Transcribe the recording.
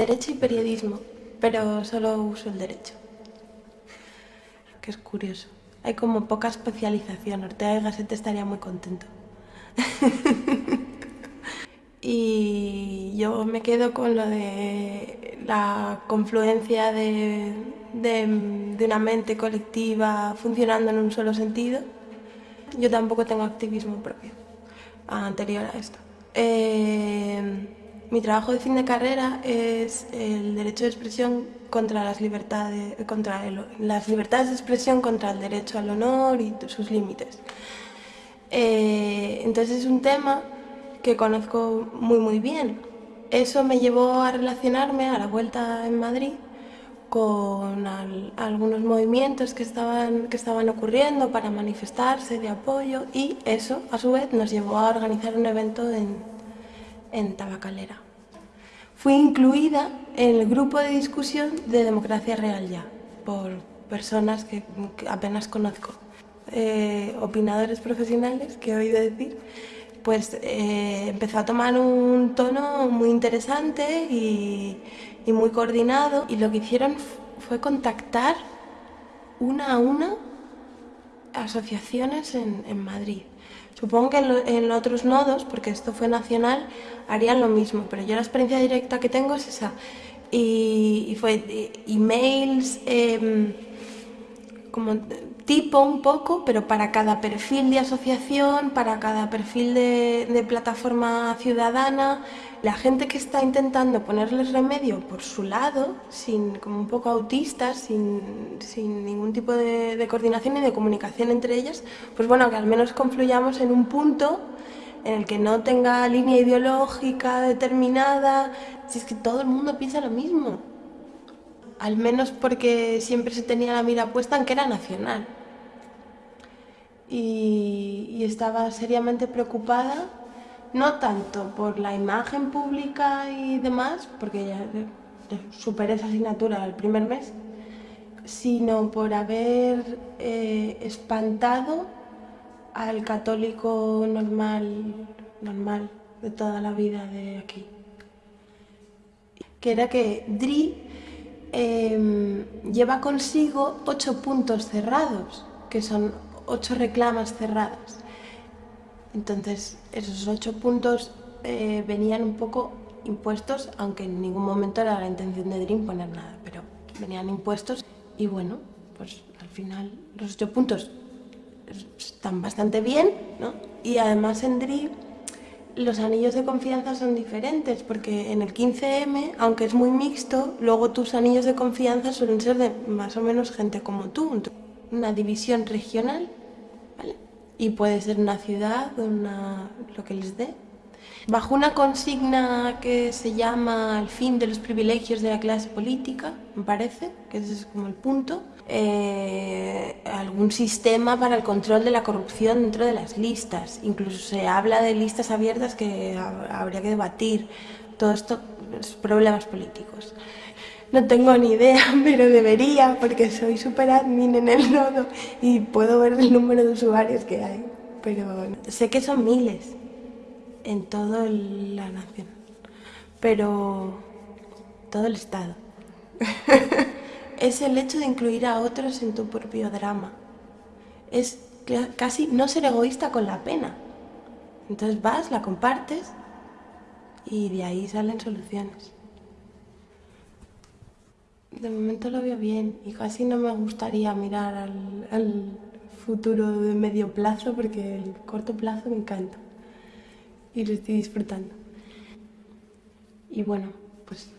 Derecho y periodismo, pero solo uso el derecho. Que es curioso. Hay como poca especialización. Ortega y Gasset estaría muy contento. y yo me quedo con lo de la confluencia de, de, una mente colectiva funcionando en un solo sentido. Yo tampoco tengo activismo propio anterior a esto. Eh, mi trabajo de fin de carrera es el derecho de expresión contra las libertades, contra las libertades de expresión contra el derecho al honor y sus límites. Eh, entonces es un tema que conozco muy muy bien. Eso me llevó a relacionarme a la vuelta en Madrid con algunos movimientos que estaban, que estaban ocurriendo para manifestarse de apoyo y eso a su vez nos llevó a organizar un evento en, en Tabacalera. Fui incluida en el grupo de discusión de Democracia Real Ya por personas que, apenas conozco, eh, opinadores profesionales que he oído decir pues eh, empezó a tomar un tono muy interesante y, muy coordinado y lo que hicieron fue contactar una a una asociaciones en, Madrid. Supongo que en, otros nodos, porque esto fue nacional, harían lo mismo, pero yo la experiencia directa que tengo es esa. Y, fue eh, emails, em, como tipo un poco, pero para cada perfil de asociación, para cada perfil de, plataforma ciudadana, la gente que está intentando ponerles remedio por su lado, sin, como un poco autistas, sin, sin ningún tipo de, de, coordinación y de comunicación entre ellas, pues bueno, que al menos confluyamos en un punto en el que no tenga línea ideológica determinada, si es que todo el mundo piensa lo mismo. Al menos porque siempre se tenía la mira puesta en que era nacional y, estaba seriamente preocupada, no tanto por la imagen pública y demás, porque ya superé esa asignatura el primer mes, sino por haber eh, espantado al católico normal, normal de toda la vida de aquí. Que era que DRI em, lleva consigo ocho puntos cerrados, que son ocho reclamas cerradas. Entonces, esos ocho puntos eh, venían un poco impuestos, aunque en ningún momento era la intención de DREAM poner nada, pero venían impuestos y bueno, pues al final los ocho puntos están bastante bien, ¿no? Y además en DREAM los anillos de confianza son diferentes, porque en el 15M, aunque es muy mixto, luego tus anillos de confianza suelen ser de más o menos gente como tú. Una división regional y puede ser una ciudad, una, lo que les dé. Bajo una consigna que se llama el fin de los privilegios de la clase política, me parece, que ese es como el punto, eh, algún sistema para el control de la corrupción dentro de las listas. Incluso se habla de listas abiertas que habría que debatir. Todo esto, es problemas políticos. No tengo ni idea, pero debería porque soy super admin en el nodo y puedo ver el número de usuarios que hay. Pero sé que son miles en toda la nación, pero todo el Estado. es el hecho de incluir a otros en tu propio drama. Es casi no ser egoísta con la pena. Entonces vas, la compartes y de ahí salen soluciones. De momento lo veo bien y casi no me gustaría mirar al, futuro de medio plazo porque el corto plazo me encanta y lo estoy disfrutando. Y bueno, pues